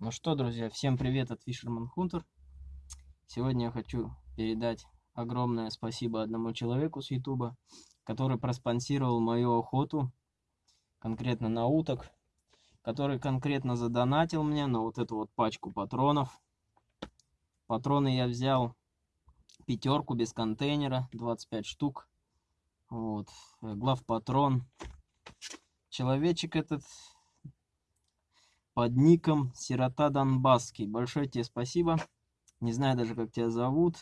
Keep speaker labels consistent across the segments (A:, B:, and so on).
A: Ну что, друзья, всем привет от Fisherman Hunter. Сегодня я хочу передать огромное спасибо одному человеку с YouTube, который проспонсировал мою охоту, конкретно на уток, который конкретно задонатил мне на вот эту вот пачку патронов. Патроны я взял пятерку без контейнера, 25 штук. Вот, главпатрон. Человечек этот под ником Сирота Донбасский. Большое тебе спасибо. Не знаю даже, как тебя зовут.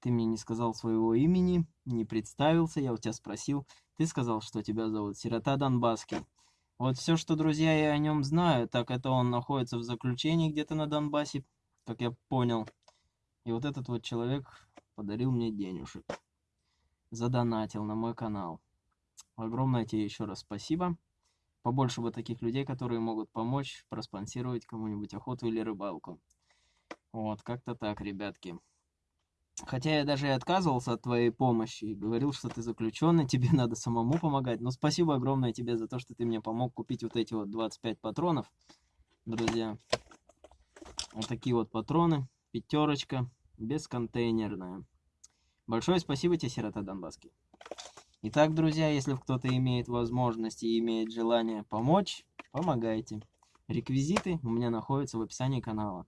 A: Ты мне не сказал своего имени, не представился. Я у тебя спросил. Ты сказал, что тебя зовут Сирота Донбасский. Вот все, что, друзья, я о нем знаю, так это он находится в заключении где-то на Донбассе, как я понял. И вот этот вот человек подарил мне денежек. Задонатил на мой канал. Огромное тебе еще раз спасибо побольше бы таких людей, которые могут помочь проспонсировать кому-нибудь охоту или рыбалку. Вот, как-то так, ребятки. Хотя я даже и отказывался от твоей помощи и говорил, что ты заключенный, тебе надо самому помогать. Но спасибо огромное тебе за то, что ты мне помог купить вот эти вот 25 патронов, друзья. Вот такие вот патроны, пятерочка, бесконтейнерная. Большое спасибо тебе, Сирота Донбасский. Итак, друзья, если кто-то имеет возможность и имеет желание помочь, помогайте. Реквизиты у меня находятся в описании канала.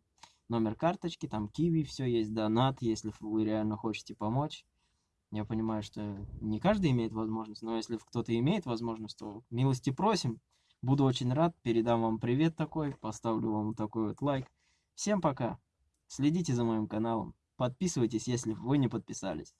A: Номер карточки, там киви, все есть, донат, если вы реально хотите помочь. Я понимаю, что не каждый имеет возможность, но если кто-то имеет возможность, то милости просим. Буду очень рад, передам вам привет такой, поставлю вам такой вот лайк. Всем пока, следите за моим каналом, подписывайтесь, если вы не подписались.